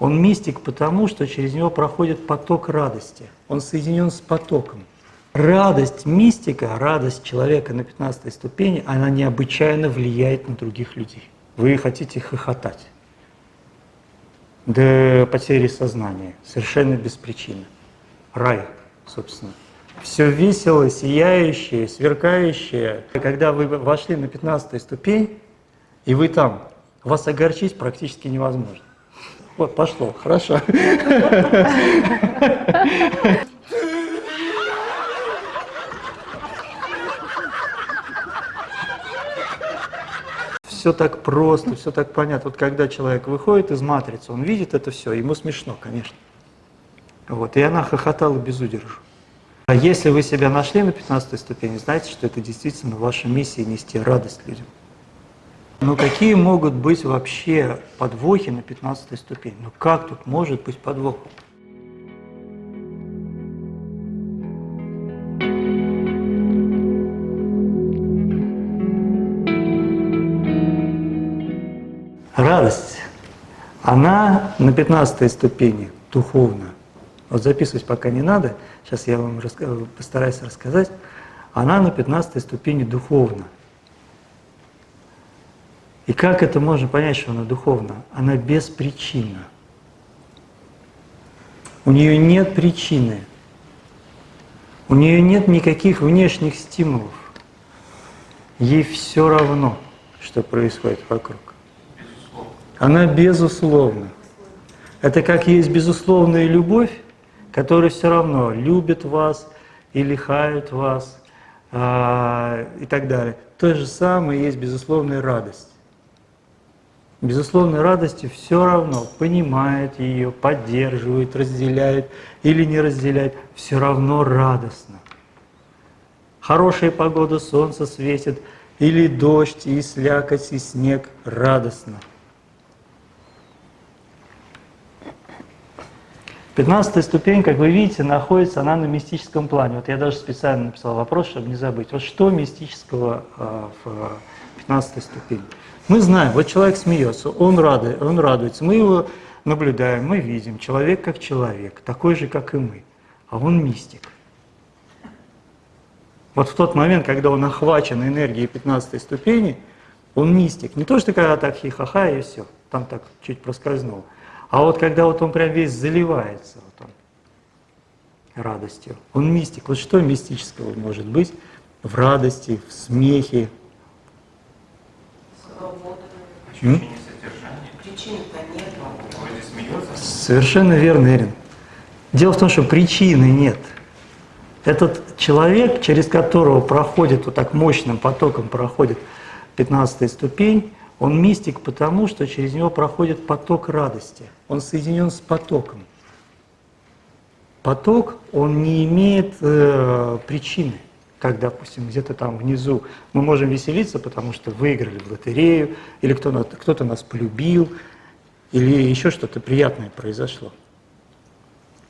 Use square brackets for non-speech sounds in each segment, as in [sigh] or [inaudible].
Он мистик потому, что через него проходит поток радости. Он соединен с потоком. Радость мистика, радость человека на 15 ступени, она необычайно влияет на других людей. Вы хотите хохотать до потери сознания, совершенно без причины. Рай, собственно. Все весело, сияющее, сверкающее. Когда вы вошли на 15 ступень, и вы там, вас огорчить практически невозможно. Вот, пошло, хорошо. Все так просто, все так понятно. Вот когда человек выходит из матрицы, он видит это все, ему смешно, конечно. Вот, и она хохотала без удержу. А если вы себя нашли на 15 ступени, знаете, что это действительно ваша миссия нести радость людям. Ну какие могут быть вообще подвохи на 15 ступени? Ну как тут может быть подвох? Радость, она на 15 ступени духовна. Вот записывать пока не надо, сейчас я вам постараюсь рассказать. Она на 15 ступени духовна. И как это можно понять, что она духовна? Она беспричинна. У нее нет причины. У нее нет никаких внешних стимулов. Ей все равно, что происходит вокруг. Она безусловна. Это как есть безусловная любовь, которая все равно любит вас и лихает вас а, и так далее. То же самое есть безусловная радость безусловной радости все равно понимает ее, поддерживает, разделяет или не разделяет, все равно радостно. Хорошая погода, солнце светит, или дождь, и слякоть, и снег радостно. Пятнадцатая ступень, как вы видите, находится она на мистическом плане. Вот я даже специально написал вопрос, чтобы не забыть. Вот что мистического э, в пятнадцатой ступени? Мы знаем, вот человек смеется, он, рады, он радуется, мы его наблюдаем, мы видим, человек как человек, такой же, как и мы, а он мистик. Вот в тот момент, когда он охвачен энергией 15 ступени, он мистик. Не то, что когда так хихаха и все, там так чуть проскользнул. А вот когда вот он прям весь заливается вот он, радостью, он мистик. Вот что мистического может быть в радости, в смехе, Совершенно верно, Эрин. Дело в том, что причины нет. Этот человек, через которого проходит, вот так мощным потоком проходит 15 ступень, он мистик потому, что через него проходит поток радости. Он соединен с потоком. Поток, он не имеет э, причины как, допустим, где-то там внизу мы можем веселиться, потому что выиграли в лотерею, или кто-то кто нас полюбил, или еще что-то приятное произошло.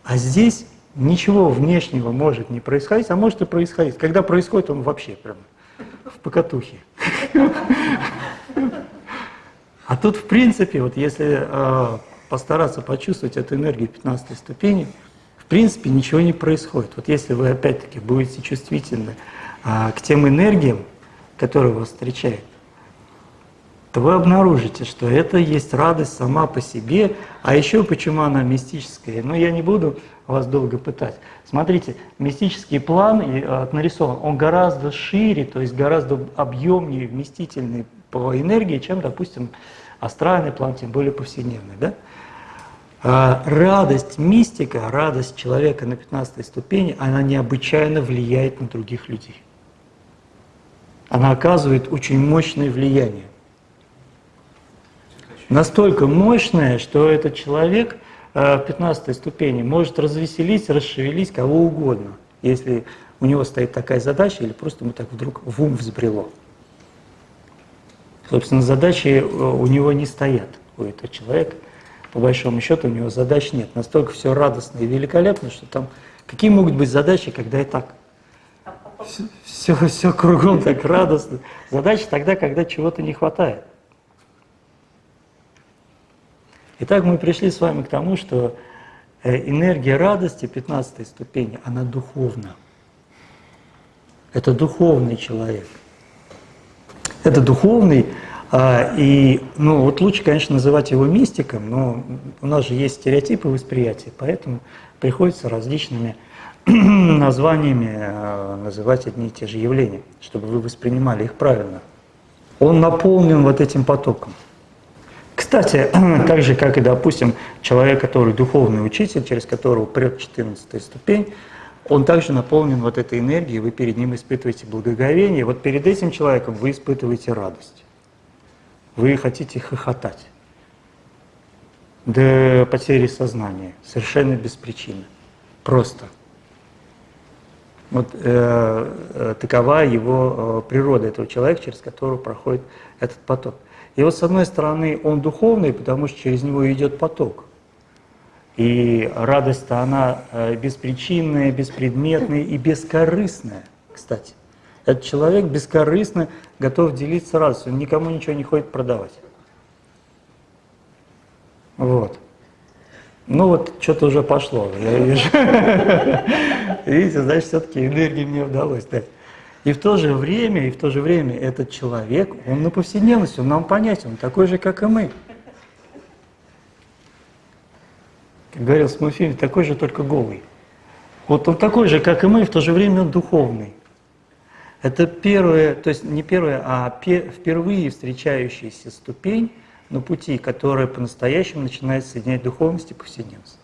А здесь ничего внешнего может не происходить, а может и происходить. Когда происходит, он вообще прям в покатухе. А тут, в принципе, вот если э, постараться почувствовать эту энергию 15 ступени, принципе ничего не происходит. Вот если вы опять-таки будете чувствительны а, к тем энергиям, которые вас встречают, то вы обнаружите, что это есть радость сама по себе, а еще почему она мистическая. Но я не буду вас долго пытать. Смотрите, мистический план а, нарисован, он гораздо шире, то есть гораздо объемнее, вместительный по энергии, чем, допустим, астральный план, тем более повседневный. Да? А радость мистика, радость человека на 15 ступени, она необычайно влияет на других людей. Она оказывает очень мощное влияние. Настолько мощное, что этот человек э, в 15 ступени может развеселить, расшевелить кого угодно, если у него стоит такая задача или просто ему так вдруг в ум взбрело. Собственно, задачи э, у него не стоят, у этого человека – по большому счету у него задач нет. Настолько все радостно и великолепно, что там какие могут быть задачи, когда и так все, все кругом так радостно. Задача тогда, когда чего-то не хватает. Итак, мы пришли с вами к тому, что э, энергия радости 15 ступени, она духовна. Это духовный человек. Это духовный, и ну, вот лучше, конечно, называть его мистиком, но у нас же есть стереотипы восприятия, поэтому приходится различными [clears throat] названиями э, называть одни и те же явления, чтобы вы воспринимали их правильно. Он наполнен вот этим потоком. Кстати, [clears throat] так же, как и, допустим, человек, который духовный учитель, через которого прет 14 ступень, он также наполнен вот этой энергией, вы перед ним испытываете благоговение, вот перед этим человеком вы испытываете радость. Вы хотите хохотать до потери сознания, совершенно без причины, просто. Вот э, э, такова его э, природа, этого человека, через которого проходит этот поток. И вот с одной стороны он духовный, потому что через него идет поток. И радость-то она э, беспричинная, беспредметная и бескорыстная, кстати. Этот человек бескорыстно готов делиться радостью, никому ничего не ходит продавать. Вот. Ну вот, что-то уже пошло, я вижу. [laughs] Видите, значит, все-таки энергии мне удалось дать. И в то же время, и в то же время этот человек, он на повседневности, он нам понятен, он такой же, как и мы. Как говорил Смуфиль, такой же, только голый. Вот он такой же, как и мы, в то же время он духовный. Это первая, то есть не первая, а впервые встречающаяся ступень на пути, которая по-настоящему начинает соединять духовность и повседневность.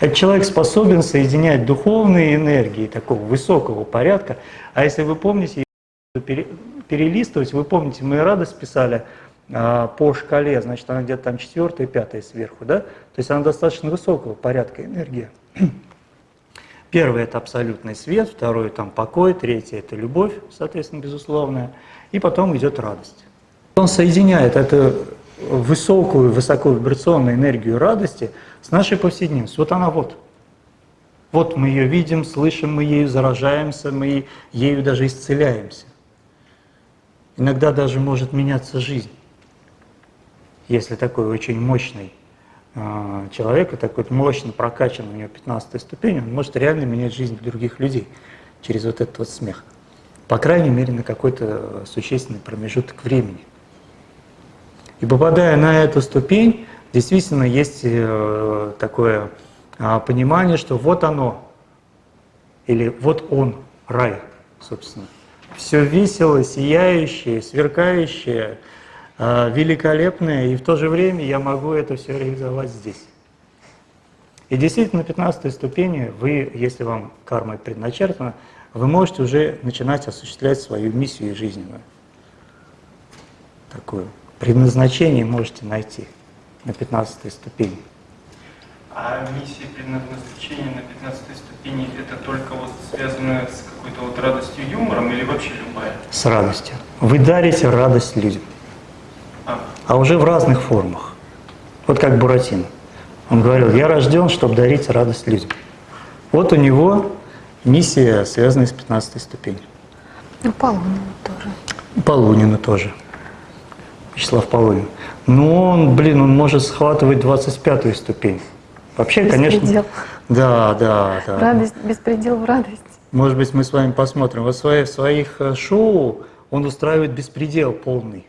Этот человек способен соединять духовные энергии такого высокого порядка. А если вы помните, перелистывать, вы помните, мы радость писали а, по шкале, значит, она где-то там четвертая, пятая сверху, да? То есть она достаточно высокого порядка энергия. Первый – это абсолютный свет, второй – там покой, третий – это любовь, соответственно, безусловная, и потом идет радость. Он соединяет эту высокую, высоковибрационную энергию радости с нашей повседневностью. Вот она вот. Вот мы ее видим, слышим, мы ею заражаемся, мы ею даже исцеляемся. Иногда даже может меняться жизнь, если такой очень мощный человека, такой мощно прокачан, у него 15 ступень, он может реально менять жизнь других людей через вот этот вот смех. По крайней мере, на какой-то существенный промежуток времени. И попадая на эту ступень, действительно есть э, такое а, понимание, что вот оно, или вот он, рай, собственно. Все весело, сияющее, сверкающее, а, великолепное, и в то же время я могу это все реализовать здесь. И действительно, на 15 ступени вы, если вам карма предначертана, вы можете уже начинать осуществлять свою миссию жизненную. Такую. Предназначение можете найти на 15 ступени. А миссия предназначения на 15 ступени это только вот связано с какой-то вот радостью, юмором или вообще любая? С радостью. Вы дарите радость людям а уже в разных формах. Вот как Буратино. Он говорил, я рожден, чтобы дарить радость людям. Вот у него миссия, связанная с 15 ступенью. И Полунина тоже. И Полунина тоже. Вячеслав Полунин. Но он, блин, он может схватывать 25 ступень. Вообще, беспредел. конечно... Да, да, да. Радость, беспредел в радость. Может быть, мы с вами посмотрим. Вот в своих э, шоу он устраивает беспредел полный.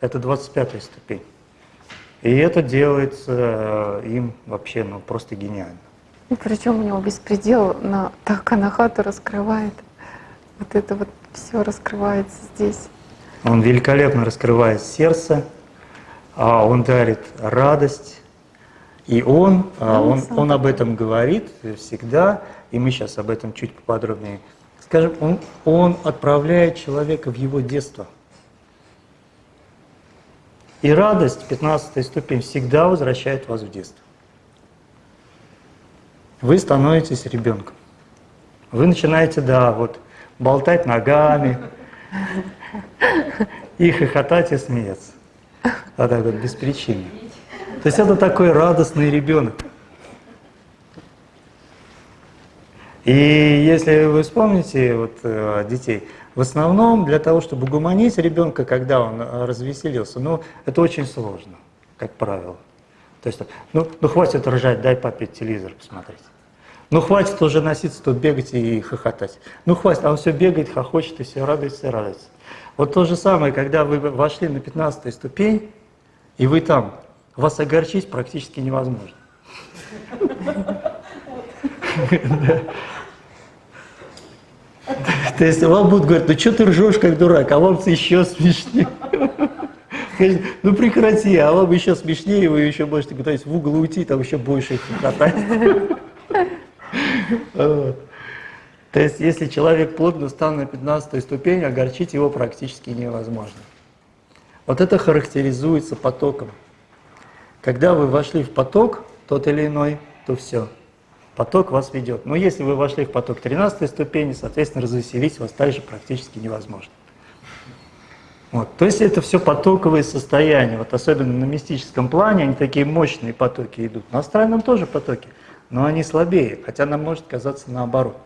Это 25 ступень. И это делается э, им вообще ну, просто гениально. И причем у него беспредел на так анахату раскрывает. Вот это вот все раскрывается здесь. Он великолепно раскрывает сердце, а он дарит радость. И он, а, он, он об этом говорит всегда, и мы сейчас об этом чуть поподробнее скажем. Он, он отправляет человека в его детство – и радость, 15 ступень, всегда возвращает вас в детство. Вы становитесь ребенком. Вы начинаете, да, вот, болтать ногами, и хохотать, и смеяться. А так вот, без причины. То есть это такой радостный ребенок. И если вы вспомните вот, э, детей, в основном для того, чтобы угомонить ребенка, когда он э, развеселился, ну, это очень сложно, как правило. То есть, ну, ну хватит ржать, дай папе телевизор посмотреть. Ну хватит уже носиться тут, бегать и хохотать. Ну хватит, а он все бегает, хохочет и все радуется и радуется. Вот то же самое, когда вы вошли на 15 ступень, и вы там, вас огорчить практически невозможно. [laughs] То есть вам будут говорить, ну что ты ржешь как дурак, а вам еще смешнее. Ну прекрати, а вам еще смешнее, вы еще можете куда-нибудь в угол уйти, там еще больше хохотать. [laughs] То есть, если человек плотно стал на 15 ступень, огорчить его практически невозможно. Вот это характеризуется потоком. Когда вы вошли в поток, тот или иной, то все. Поток вас ведет. Но если вы вошли в поток 13 ступени, соответственно, развеселить вас также практически невозможно. Вот. То есть это все потоковые состояния. Вот особенно на мистическом плане они такие мощные потоки идут. На астральном тоже потоки но они слабее, хотя нам может казаться наоборот.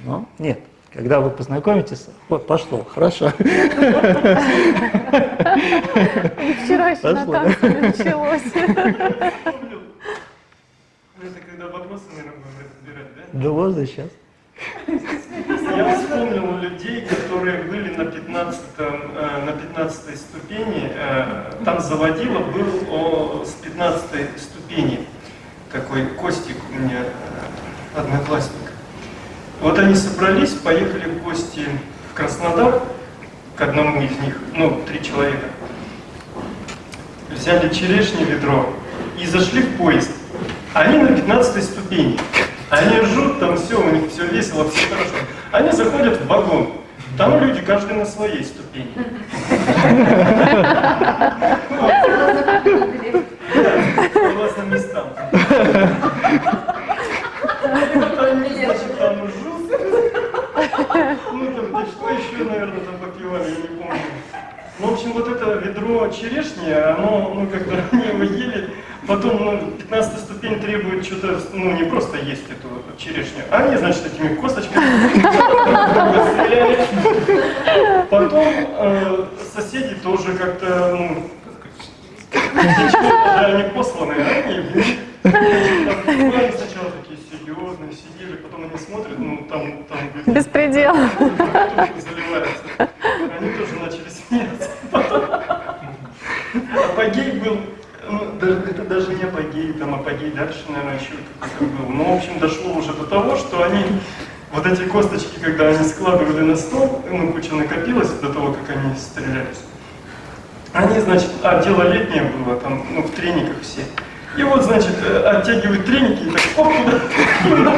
Но нет. Когда вы познакомитесь, вот пошло, хорошо. Вчера еще на танце началось. [laughs] Это когда вопросы, наверное, будем разбирать, да? Да можно сейчас. Я вспомнил людей, которые были на 15, э, на 15 ступени. Э, там заводила был о, с 15 ступени такой Костик у меня э, одноклассник. Вот они собрались, поехали в гости в Краснодар к одному из них, ну, три человека. Взяли черешни ведро и зашли в поезд. Они на 15 ступени. Они ржут, там все, у них все весело, все хорошо. Они заходят в вагон. Там люди, каждый на своей ступени. [laughs] Согласно местам. Значит, там жут. Ну, там, что еще, наверное, там попивали, я не помню. Ну, в общем, вот это ведро черешни, оно, ну, когда они его ели, потом, ну, 15 ступень требует что-то, ну, не просто есть эту черешню, а они, значит, этими косточками [laughs] стреляли. Потом э, соседи тоже как-то, ну, даже они посланные, они сначала такие серьезные, сидели, потом они смотрят, ну там, там Беспредел. заливается. Они тоже начали смеяться. Потом апогей был, ну, даже, это даже не апогей, там апогей дальше, наверное, еще какой-то был. Но, в общем, дошло уже до того, что они вот эти косточки, когда они складывали на стол, ну, куча накопилась до того, как они стрелялись. Они, значит, а дело летнее было, там, ну, в трениках все. И вот, значит, э, оттягивают треники и так, оп, [laughs] туда,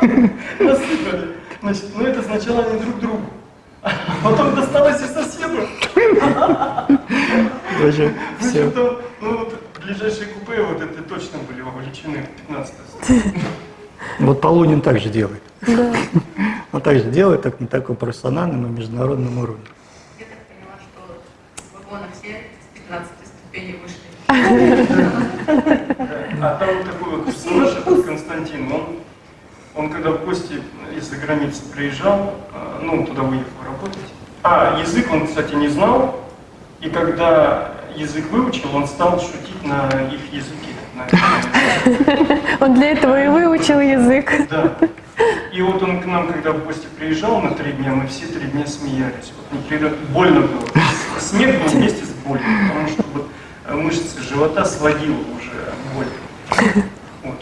[laughs] насыпали. Значит, ну это сначала они друг другу, [laughs] а потом досталось и соседу. Даже все. Там, ну вот, ближайшие купе вот это точно были вовлечены в 15 Вот Полунин также делает. Да. Он также делает так, на таком профессиональном и международном уровне. Я так поняла, что вагоны все с 15 ступени вышли. А там такой вот персонаж, этот Константин, он, он когда в гости из-за границы приезжал, э, ну, туда уехал работать. А, язык он, кстати, не знал, и когда язык выучил, он стал шутить на их языке. [laughs] Он для этого и выучил язык. Да. И вот он к нам, когда в гости приезжал на три дня, мы все три дня смеялись. Вот непрерывно больно было. Смех был вместе с болью, потому что вот э, мышцы живота сводило уже боль. [laughs]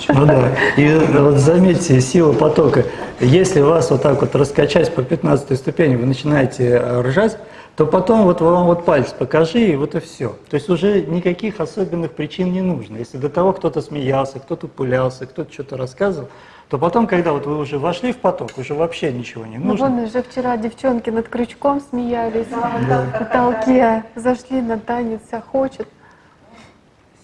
Ну да. И вот заметьте, сила потока. Если вас вот так вот раскачать по 15 ступени, вы начинаете э, ржать, то потом вот вам вот палец покажи, и вот и все. То есть уже никаких особенных причин не нужно. Если до того кто-то смеялся, кто-то пулялся, кто-то что-то рассказывал, то потом, когда вот вы уже вошли в поток, уже вообще ничего не Ну нужно. вон уже вчера девчонки над крючком смеялись, в потолке, зашли на танец, а хочет.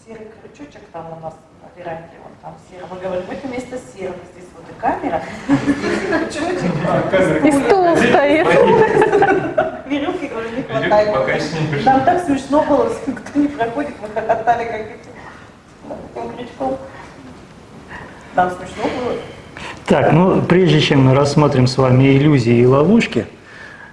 Серый крючочек там у нас на веранде, он там серый. Мы говорим, это место серого, здесь вот и камера, здесь и крючочек. А. И стул стоит. Веревки, говорю, не хватает. Нам так смешно было, кто не проходит, мы хохотали, как эти, над таким крючком. Нам смешно было. Так, ну прежде чем мы рассмотрим с вами иллюзии и ловушки,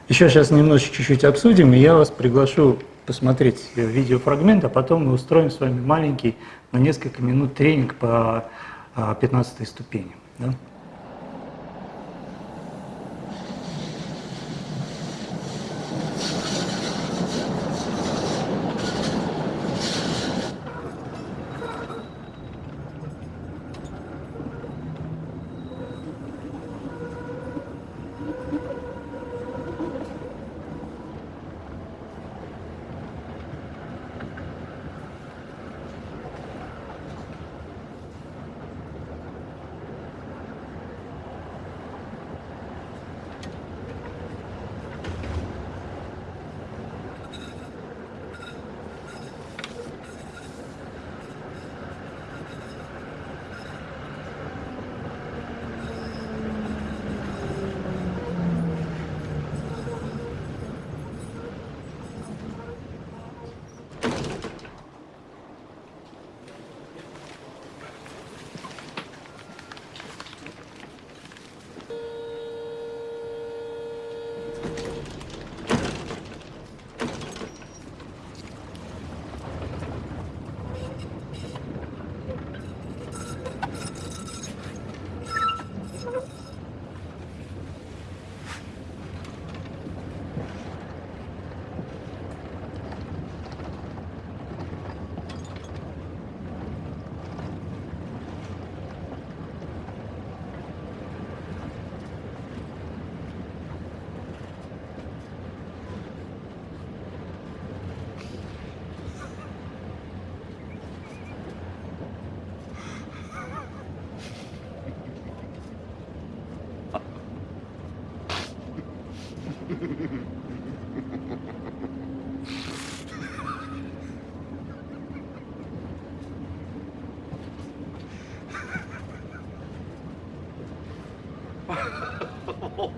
еще сейчас немножечко чуть-чуть обсудим, и я вас приглашу посмотреть видеофрагмент, а потом мы устроим с вами маленький на несколько минут тренинг по 15 ступени. Да?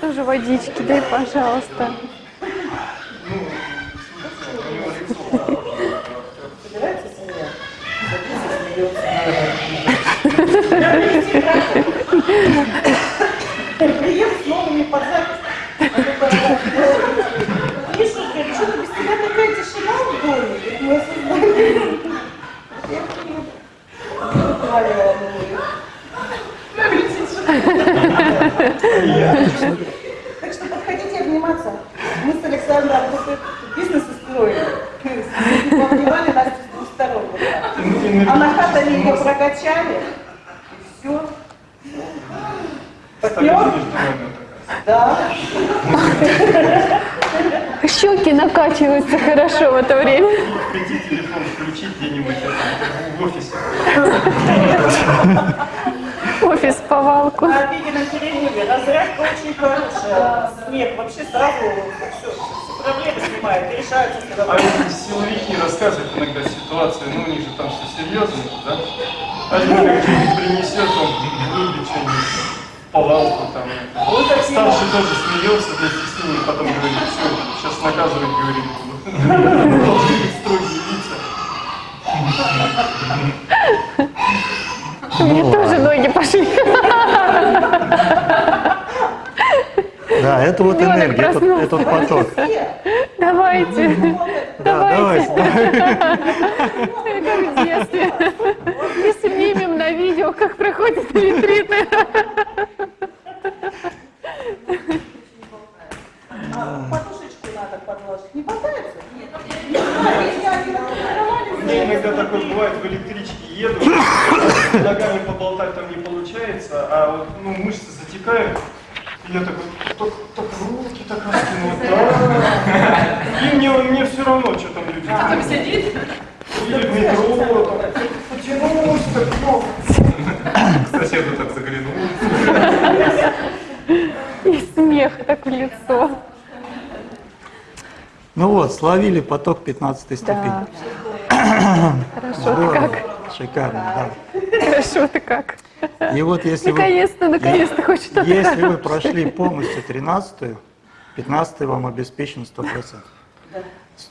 тоже водички дай, пожалуйста. Прием с новыми что-то без тебя такая. Так что подходите обниматься. Мы с Александром бизнес устроили. Обнимали нас с двух сторон. А на хатами ее прокачали. И все. Партнер? Да. Щеки накачиваются хорошо в это время. Пойти телефон включить где-нибудь это, в офисе. Офис повалку. На обеденном перерыве разрядка очень хорошая. Смех вообще сразу все, все проблемы снимает, и решаются А эти силовики рассказывают иногда ситуации, ну у них же там все серьезно, да? Один как что-нибудь принесет, он вырубит что-нибудь, повалку там. Вот Старший тоже смеется вместе с ними, потом говорит, все, сейчас наказывать, говорит. [laughs] Должны быть строгие лица. [laughs] Мне тоже ноги пошли. Да, это вот Ребенок энергия, это, это вот поток. Давайте. Да, Давайте. Как в детстве. И снимем на видео, как проходят ретриты. А подушечку надо подложить. Не болтается? Нет. У меня иногда такое бывает, в электричке еду, ногами поболтать там не получается, а вот ну, мышцы затекают, и я такой, так, так руки так раскинул, да. [laughs] И мне, мне все равно, что там люди Там делают. сидит. Или в метро, так, потянулся, так, ну. К соседу так заглянул. И смех так в лицо. Ну вот, словили поток 15 ступени. Да. Хорошо ты Здорово. как. Шикарно, Хорошо ты как. да. И вот если вы, Наконец-то, наконец-то хоть что-то если вы прошли полностью 13 15 вам обеспечен 100%.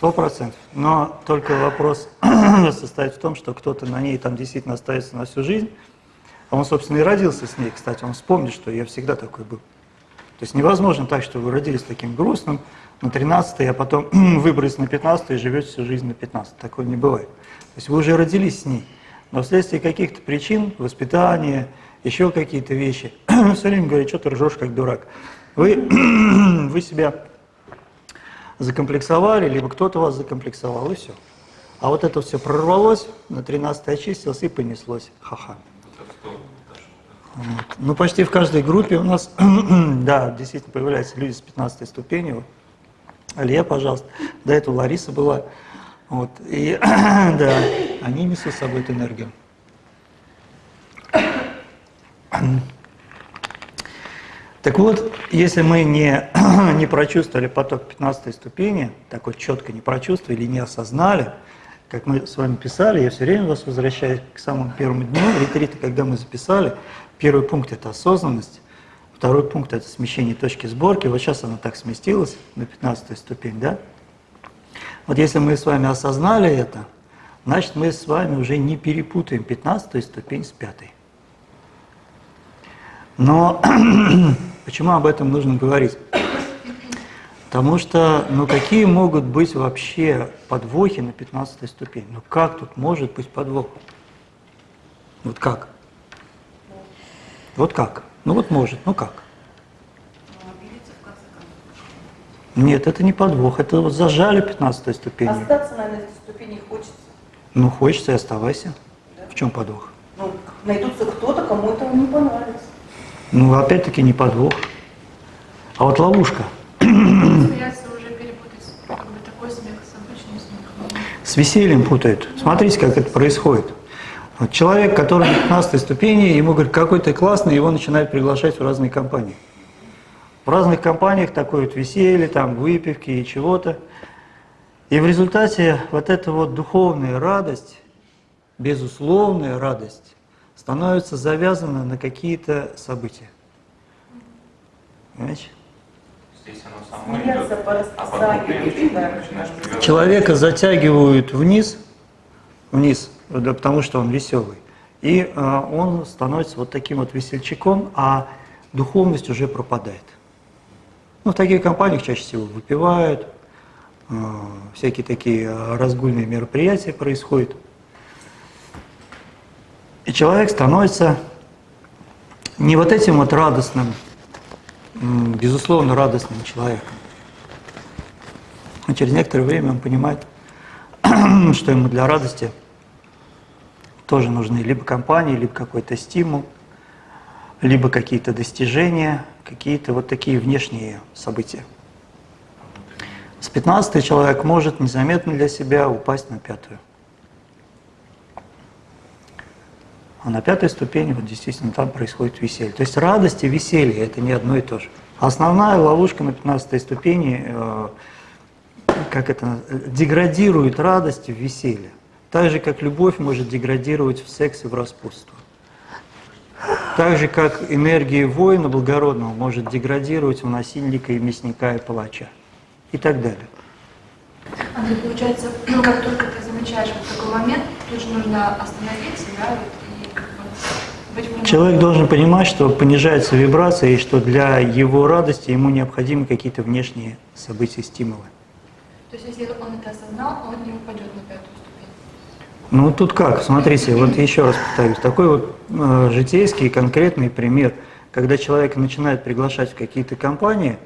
100%. Но только вопрос [clears throat] состоит в том, что кто-то на ней там действительно остается на всю жизнь. А он, собственно, и родился с ней, кстати. Он вспомнит, что я всегда такой был. То есть невозможно так, что вы родились таким грустным на 13 а потом [clears throat] выбрались на 15 и живете всю жизнь на 15 Такое не бывает. То есть вы уже родились с ней. Но вследствие каких-то причин, воспитания, еще какие-то вещи, [clears throat] все время говорит, что ты ржешь как дурак. Вы, [clears throat] вы себя закомплексовали, либо кто-то вас закомплексовал, и все. А вот это все прорвалось, на 13 очистилось и понеслось. Ха-ха. Вот. Ну, почти в каждой группе у нас, [clears throat] да, действительно появляются люди с 15 ступенью. Вот. Алия, пожалуйста. До этого Лариса была. Вот. И [clears throat] да, они несут с собой эту энергию. Так вот, если мы не, [clears throat] не прочувствовали поток 15 ступени, так вот четко не прочувствовали, не осознали, как мы с вами писали, я все время вас возвращаюсь к самому первому дню ретрита, когда мы записали. Первый пункт – это осознанность, второй пункт – это смещение точки сборки. Вот сейчас она так сместилась на 15 ступень, да? Вот если мы с вами осознали это, значит, мы с вами уже не перепутаем 15 ступень с пятой. Но [clears throat] почему об этом нужно говорить? Потому что, ну какие могут быть вообще подвохи на 15 ступени? Ну как тут может быть подвох? Вот как? Вот как? Ну вот может, ну как? Нет, это не подвох, это вот зажали 15 ступенью. Остаться, наверное, на этой ступени хочется. Ну хочется и оставайся. В чем подвох? Ну, найдутся кто-то, кому это не понравится. Ну, опять-таки, не подвох. А вот ловушка. С обычным смехом. С весельем путают. Смотрите, как это происходит. Вот человек, который на 15 ступени, ему говорят, какой ты классный, его начинают приглашать в разные компании. В разных компаниях такое вот веселье, там выпивки и чего-то. И в результате вот эта вот духовная радость, безусловная радость, становится завязана на какие-то события. Понимаете? Здесь оно само Смеяться идет, по а потом ты да. Человека затягивают вниз, вниз, да, потому что он веселый. И а, он становится вот таким вот весельчаком, а духовность уже пропадает. Ну, в таких компаниях чаще всего выпивают, а, всякие такие разгульные мероприятия происходят. И человек становится не вот этим вот радостным, безусловно радостным человеком. А через некоторое время он понимает, [clears throat] что ему для радости тоже нужны либо компании, либо какой-то стимул, либо какие-то достижения, какие-то вот такие внешние события. С 15 человек может незаметно для себя упасть на пятую. А на пятой ступени вот действительно там происходит веселье. То есть радость и веселье – это не одно и то же. Основная ловушка на 15 ступени, э, как это, э, деградирует радость в веселье. Так же, как любовь может деградировать в секс и в распутство. Так же, как энергия воина благородного может деградировать в насильника и мясника и палача. И так далее. Андрей, получается, ну, как только ты замечаешь вот такой момент, тут же нужно остановиться, да, вот, и как бы быть внимательным. Человек должен понимать, что понижается вибрация, и что для его радости ему необходимы какие-то внешние события, стимулы. То есть, если он это осознал, он не упадет на пятую. Ну тут как, смотрите, вот еще раз повторюсь, такой вот э, житейский конкретный пример, когда человек начинает приглашать в какие-то компании,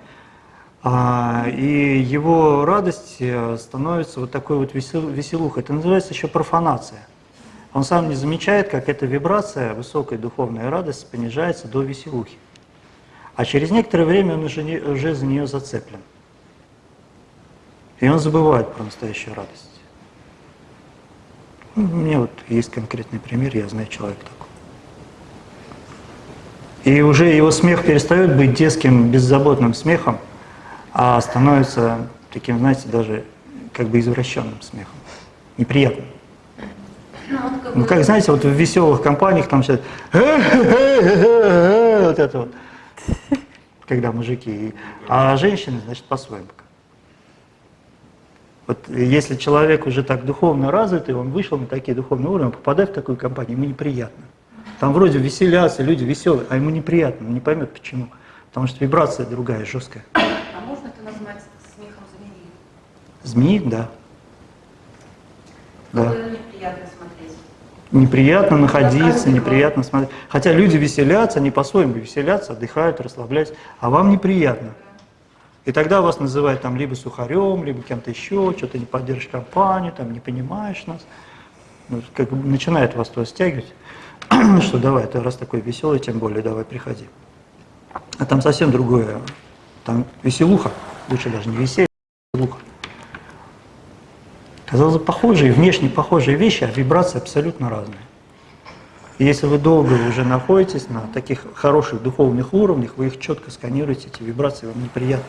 а, и его радость э, становится вот такой вот весел, веселухой. Это называется еще профанация. Он сам не замечает, как эта вибрация, высокая духовная радость, понижается до веселухи. А через некоторое время он уже, не- уже за нее зацеплен. И он забывает про настоящую радость. Ну, У меня вот есть конкретный пример, я знаю человека такого. И уже его смех перестает быть детским, беззаботным смехом, а становится таким, знаете, даже как бы извращенным смехом, неприятным. Ну, вот как Ну, как, знаете, вот в веселых компаниях там сейчас вот это вот, когда мужики, а женщины, значит, по-своему. Вот если человек уже так духовно развитый, он вышел на такие духовные уровни, он попадает в такую компанию, ему неприятно. Там вроде веселятся, люди веселые, а ему неприятно, он не поймет почему. Потому что вибрация другая, жесткая. А можно это назвать смехом змеи? Змеи, да. Да. Неприятно смотреть. Неприятно находиться, неприятно смотреть. Хотя люди веселятся, они по-своему веселятся, отдыхают, расслабляются, а вам неприятно. И тогда вас называют там либо сухарем, либо кем-то еще, что-то не поддержишь компанию, там не понимаешь нас. Ну, как начинает вас туда стягивать, [clears throat] что давай, ты раз такой веселый, тем более давай приходи. А там совсем другое. Там веселуха, лучше даже не веселье, а веселуха. Казалось бы, похожие, внешне похожие вещи, а вибрации абсолютно разные. И если вы долго уже находитесь на таких хороших духовных уровнях, вы их четко сканируете, эти вибрации вам неприятны.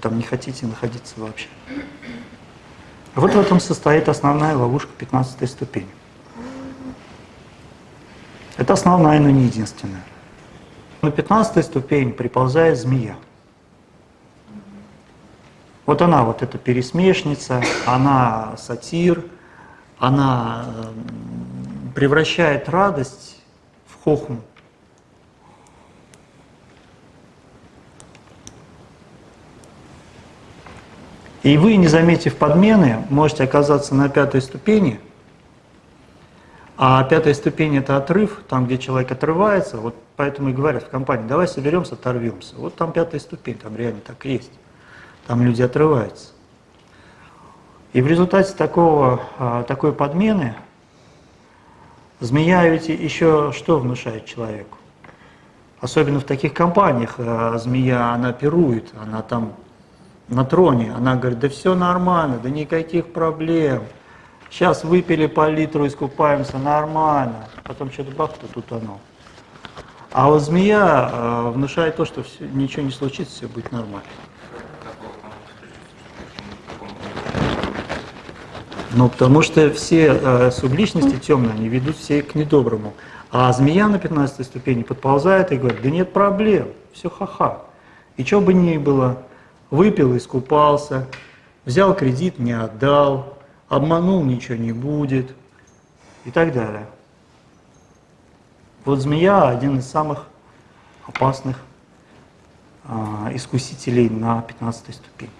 Там не хотите находиться вообще. Вот в этом состоит основная ловушка 15 ступени. Это основная, но не единственная. На 15 ступень приползает змея. Вот она, вот эта пересмешница, она сатир, она эм, превращает радость в хохму. И вы, не заметив подмены, можете оказаться на пятой ступени, а пятая ступень – это отрыв, там, где человек отрывается, вот поэтому и говорят в компании, давай соберемся, оторвемся. Вот там пятая ступень, там реально так есть. Там люди отрываются. И в результате такого, а, такой подмены Змея ведь еще что внушает человеку? Особенно в таких компаниях э, змея, она пирует, она там на троне, она говорит, да все нормально, да никаких проблем. Сейчас выпили по литру, искупаемся, нормально. Потом что-то бах, то тут оно. А вот змея э, внушает то, что все, ничего не случится, все будет нормально. Ну, потому что все э, субличности темные, они ведут все к недоброму. А змея на 15 ступени подползает и говорит, да нет проблем, все ха-ха. И что бы ни было, выпил, искупался, взял кредит, не отдал, обманул, ничего не будет и так далее. Вот змея один из самых опасных а, искусителей на 15 ступени.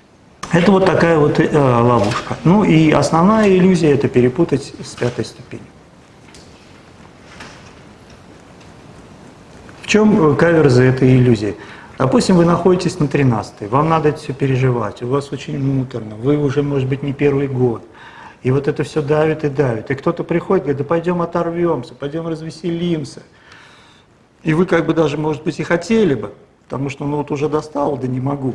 Это вот такая вот э, ловушка. Ну и основная иллюзия это перепутать с пятой ступенью. В чем каверза этой иллюзии? Допустим, вы находитесь на 13 вам надо это все переживать, у вас очень муторно, вы уже, может быть, не первый год. И вот это все давит и давит. И кто-то приходит, говорит, да пойдем оторвемся, пойдем развеселимся. И вы как бы даже, может быть, и хотели бы, потому что ну вот уже достал, да не могу.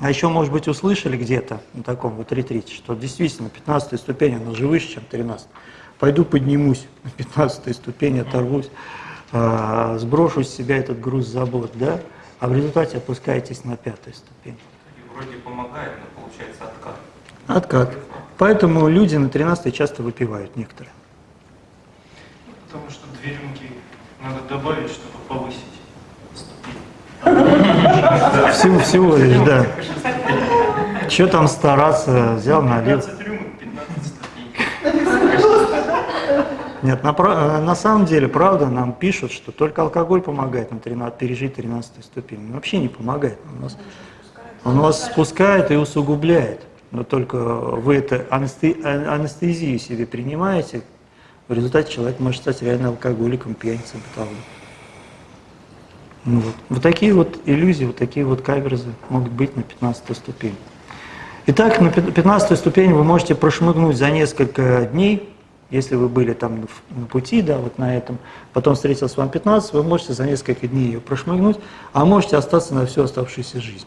А еще, может быть, услышали где-то на таком вот ретрите, что действительно 15 ступень, она же выше, чем 13 Пойду поднимусь на 15 ступень, оторвусь, э, сброшу с себя этот груз забот, да? А в результате опускаетесь на пятую ступень. И вроде помогает, но получается откат. Откат. Поэтому люди на 13 часто выпивают некоторые. Потому что две рюмки надо добавить, чтобы повысить ступень. Всего, всего лишь, да. Что там стараться, взял, налил. 15 рюмок, 15 ступеней. Нет, на, э, на самом деле, правда, нам пишут, что только алкоголь помогает на 13, пережить 13 ступень. Он вообще не помогает. Он вас, он вас спускает и усугубляет. Но только вы это а- анестезию себе принимаете, в результате человек может стать реально алкоголиком, пьяницей, бытовым. Ну вот. вот такие вот иллюзии, вот такие вот каверзы могут быть на 15 ступени. Итак, на 15 ступень вы можете прошмыгнуть за несколько дней, если вы были там на пути, да, вот на этом, потом встретился с вами 15, вы можете за несколько дней ее прошмыгнуть, а можете остаться на всю оставшуюся жизнь.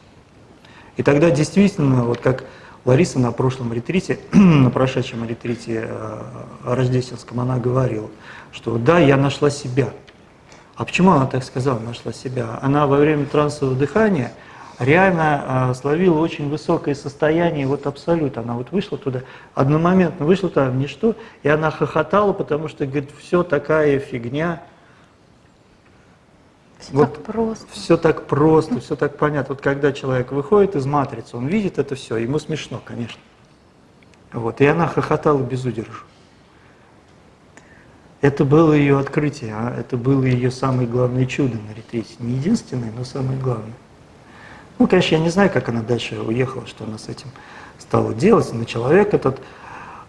И тогда действительно, вот как Лариса на прошлом ретрите, [clears throat] на прошедшем ретрите э, рождественском, она говорила, что да, я нашла себя. А почему она так сказала, нашла себя? Она во время трансового дыхания реально э, словила очень высокое состояние, вот абсолют. Она вот вышла туда, одномоментно вышла туда в ничто, и она хохотала, потому что, говорит, все такая фигня, Все Вот так просто. все так просто, все так понятно. Вот когда человек выходит из матрицы, он видит это все, ему смешно, конечно. Вот, и она хохотала без удержу. Это было ее открытие, а это было ее самое главное чудо на ретрите. Не единственное, но самое главное. Ну, конечно, я не знаю, как она дальше уехала, что она с этим стала делать, но человек этот,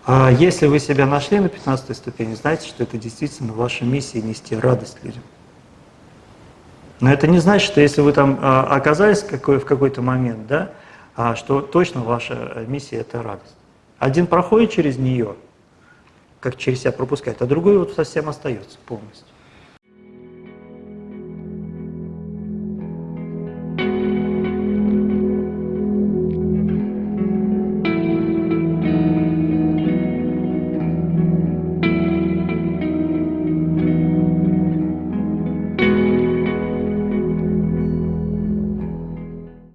а, если вы себя нашли на 15 ступени, знаете, что это действительно ваша миссия нести радость людям. Но это не значит, что если вы там а, оказались в какой-то момент, да, а, что точно ваша э, миссия – это радость. Один проходит через нее, как через себя пропускает, а другой вот совсем остается полностью.